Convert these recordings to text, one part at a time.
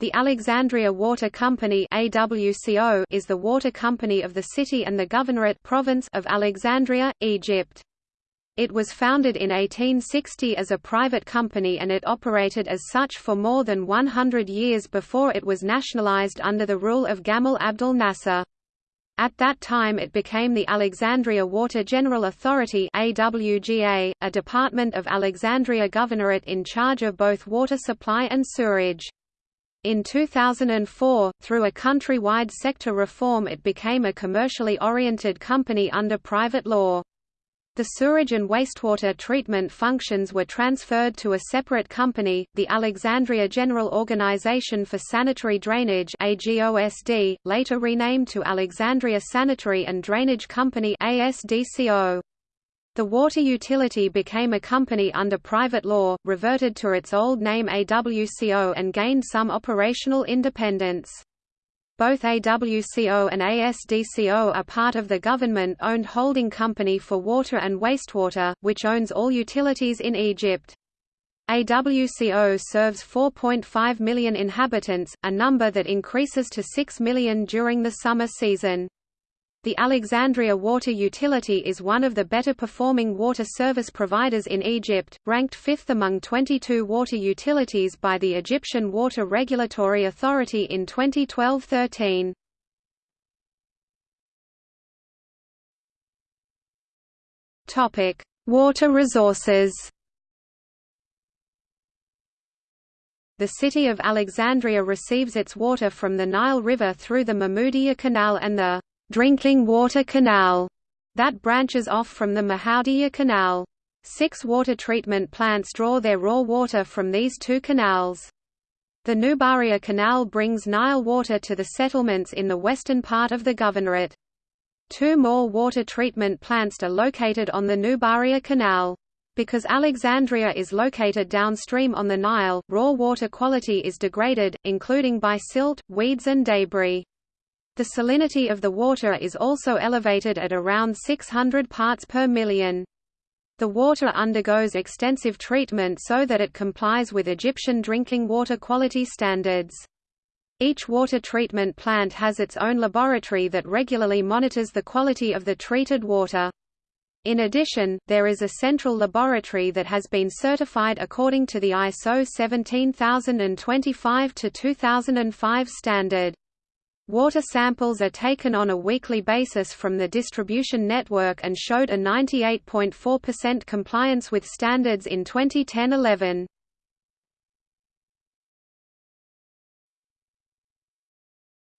The Alexandria Water Company AWCO is the water company of the city and the governorate province of Alexandria, Egypt. It was founded in 1860 as a private company and it operated as such for more than 100 years before it was nationalized under the rule of Gamal Abdel Nasser. At that time it became the Alexandria Water General Authority AWGA, a department of Alexandria Governorate in charge of both water supply and sewerage. In 2004, through a countrywide sector reform it became a commercially oriented company under private law. The sewage and wastewater treatment functions were transferred to a separate company, the Alexandria General Organization for Sanitary Drainage AGOSD, later renamed to Alexandria Sanitary and Drainage Company ASDCO. The water utility became a company under private law, reverted to its old name AWCO and gained some operational independence. Both AWCO and ASDCO are part of the government-owned holding company for water and wastewater, which owns all utilities in Egypt. AWCO serves 4.5 million inhabitants, a number that increases to 6 million during the summer season. The Alexandria Water Utility is one of the better performing water service providers in Egypt, ranked fifth among 22 water utilities by the Egyptian Water Regulatory Authority in 2012-13. Topic: Water resources. The city of Alexandria receives its water from the Nile River through the Mahmoudiya Canal and the drinking water canal that branches off from the Mahmoudiya Canal. Six water treatment plants draw their raw water from these two canals. The Nubaria Canal brings Nile water to the settlements in the western part of the governorate. Two more water treatment plants are located on the Nubaria Canal. Because Alexandria is located downstream on the Nile, raw water quality is degraded, including by silt, weeds and debris. The salinity of the water is also elevated at around 600 parts per million. The water undergoes extensive treatment so that it complies with Egyptian drinking water quality standards. Each water treatment plant has its own laboratory that regularly monitors the quality of the treated water. In addition, there is a central laboratory that has been certified according to the ISO 17025-2005 standard. Water samples are taken on a weekly basis from the distribution network and showed a 98.4% compliance with standards in 2010-11.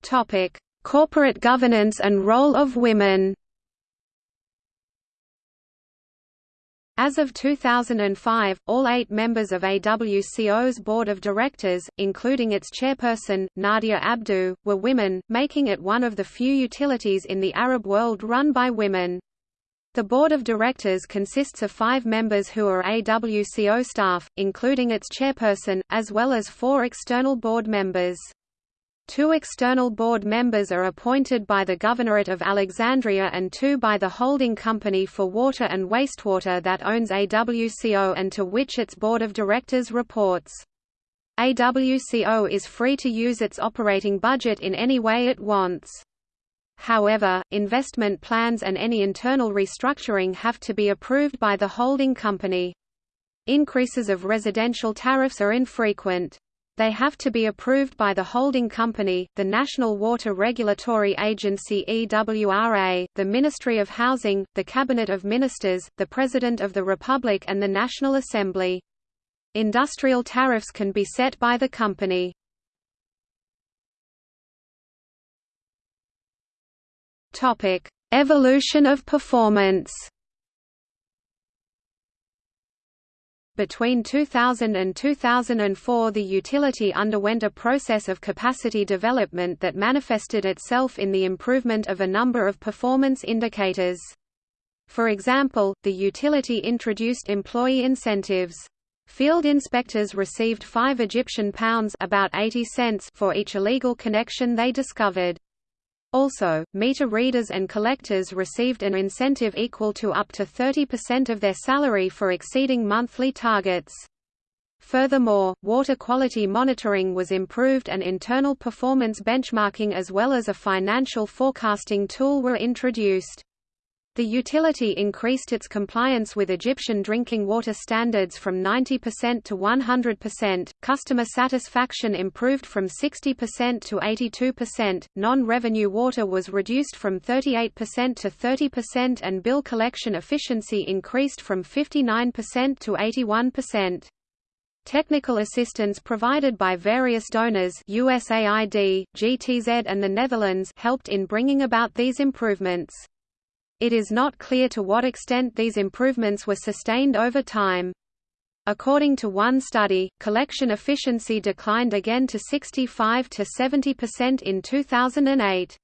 Topic: Corporate governance and role of women. As of 2005, all eight members of AWCO's board of directors, including its chairperson, Nadia Abdu, were women, making it one of the few utilities in the Arab world run by women. The board of directors consists of five members who are AWCO staff, including its chairperson, as well as four external board members. Two external board members are appointed by the Governorate of Alexandria and two by the holding company for water and wastewater that owns AWCO and to which its board of directors reports. AWCO is free to use its operating budget in any way it wants. However, investment plans and any internal restructuring have to be approved by the holding company. Increases of residential tariffs are infrequent. They have to be approved by the holding company, the National Water Regulatory Agency EWRA, the Ministry of Housing, the Cabinet of Ministers, the President of the Republic and the National Assembly. Industrial tariffs can be set by the company. Evolution of performance Between 2000 and 2004 the utility underwent a process of capacity development that manifested itself in the improvement of a number of performance indicators. For example, the utility introduced employee incentives. Field inspectors received 5 Egyptian pounds about 80 cents for each illegal connection they discovered. Also, meter readers and collectors received an incentive equal to up to 30% of their salary for exceeding monthly targets. Furthermore, water quality monitoring was improved and internal performance benchmarking as well as a financial forecasting tool were introduced. The utility increased its compliance with Egyptian drinking water standards from 90% to 100%, customer satisfaction improved from 60% to 82%, non-revenue water was reduced from 38% to 30% and bill collection efficiency increased from 59% to 81%. Technical assistance provided by various donors USAID, GTZ and the Netherlands helped in bringing about these improvements. It is not clear to what extent these improvements were sustained over time. According to one study, collection efficiency declined again to 65 to 70% in 2008.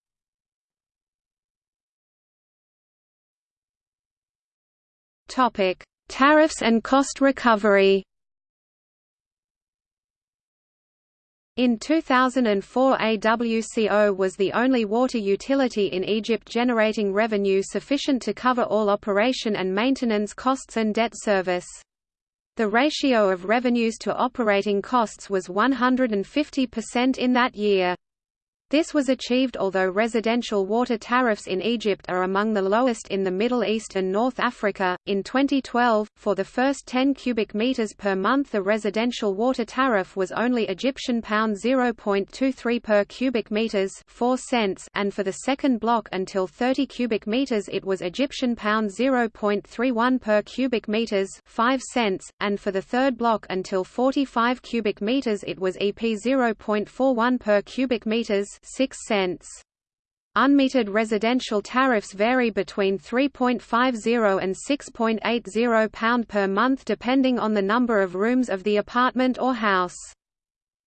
Topic: Tariffs and cost recovery. In 2004 AWCO was the only water utility in Egypt generating revenue sufficient to cover all operation and maintenance costs and debt service. The ratio of revenues to operating costs was 150% in that year. This was achieved although residential water tariffs in Egypt are among the lowest in the Middle East and North Africa. In 2012, for the first 10 cubic meters per month, the residential water tariff was only Egyptian pound 0.23 per cubic meters, 4 cents, and for the second block until 30 cubic meters it was Egyptian pound 0.31 per cubic meters, 5 cents, and for the third block until 45 cubic meters it was EP 0.41 per cubic meters, 6 cents. Unmetered residential tariffs vary between 3.50 and 6.80 pound per month depending on the number of rooms of the apartment or house.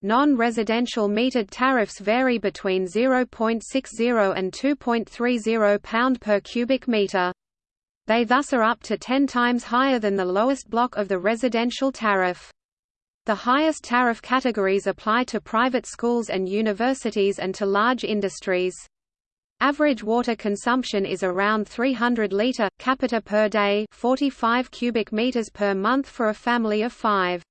Non-residential metered tariffs vary between 0.60 and 2.30 pound per cubic meter. They thus are up to 10 times higher than the lowest block of the residential tariff. The highest tariff categories apply to private schools and universities and to large industries. Average water consumption is around 300 litre, capita per day 45 cubic meters per month for a family of five.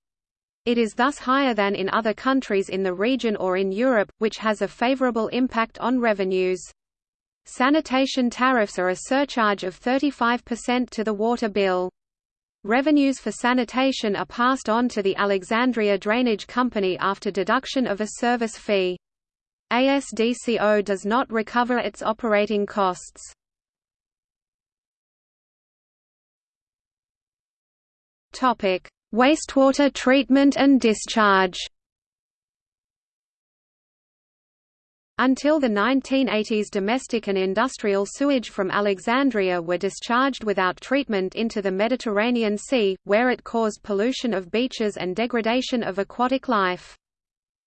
It is thus higher than in other countries in the region or in Europe, which has a favourable impact on revenues. Sanitation tariffs are a surcharge of 35% to the water bill. Revenues for sanitation are passed on to the Alexandria Drainage Company after deduction of a service fee. ASDCO does not recover its operating costs. Wastewater treatment and discharge Until the 1980s domestic and industrial sewage from Alexandria were discharged without treatment into the Mediterranean Sea, where it caused pollution of beaches and degradation of aquatic life.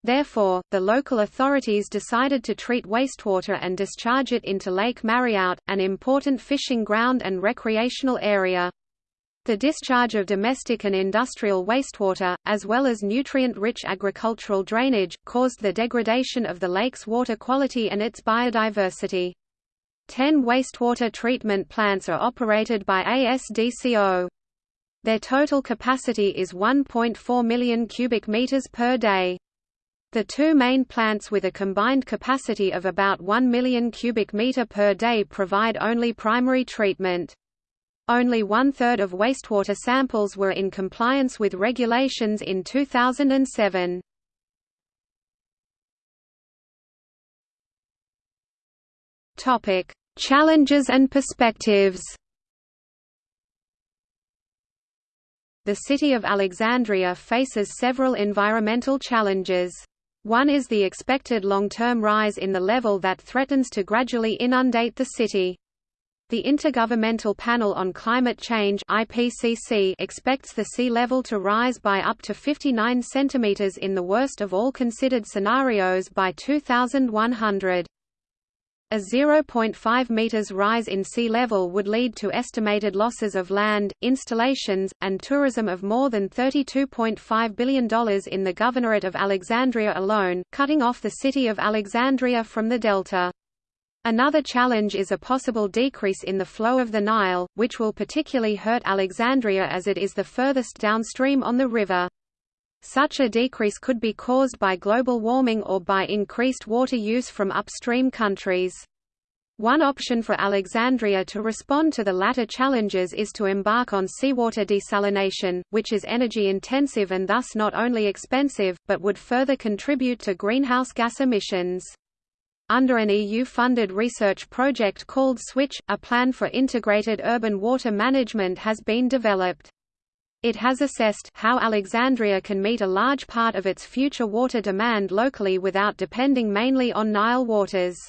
Therefore, the local authorities decided to treat wastewater and discharge it into Lake Mariout, an important fishing ground and recreational area. The discharge of domestic and industrial wastewater, as well as nutrient-rich agricultural drainage, caused the degradation of the lake's water quality and its biodiversity. Ten wastewater treatment plants are operated by ASDCO. Their total capacity is 1.4 million cubic meters per day. The two main plants with a combined capacity of about 1 million cubic meter per day provide only primary treatment. Only one-third of wastewater samples were in compliance with regulations in 2007. Topic: Challenges and perspectives. The city of Alexandria faces several environmental challenges. One is the expected long-term rise in the level that threatens to gradually inundate the city. The Intergovernmental Panel on Climate Change (IPCC) expects the sea level to rise by up to 59 centimeters in the worst of all considered scenarios by 2100. A 0.5 meters rise in sea level would lead to estimated losses of land, installations, and tourism of more than $32.5 billion in the Governorate of Alexandria alone, cutting off the city of Alexandria from the delta. Another challenge is a possible decrease in the flow of the Nile, which will particularly hurt Alexandria as it is the furthest downstream on the river. Such a decrease could be caused by global warming or by increased water use from upstream countries. One option for Alexandria to respond to the latter challenges is to embark on seawater desalination, which is energy-intensive and thus not only expensive, but would further contribute to greenhouse gas emissions. Under an EU-funded research project called SWITCH, a plan for integrated urban water management has been developed. It has assessed how Alexandria can meet a large part of its future water demand locally without depending mainly on Nile waters.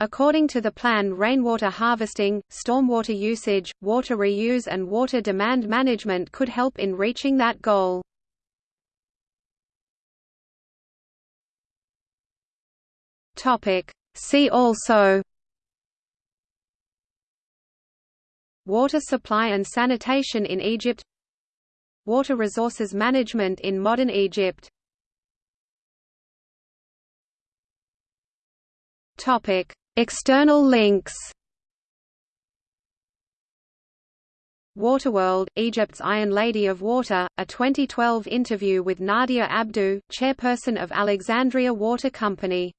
According to the plan rainwater harvesting, stormwater usage, water reuse and water demand management could help in reaching that goal. See also Water supply and sanitation in Egypt Water resources management in modern Egypt Topic. External links Waterworld, Egypt's Iron Lady of Water, a 2012 interview with Nadia Abdu, chairperson of Alexandria Water Company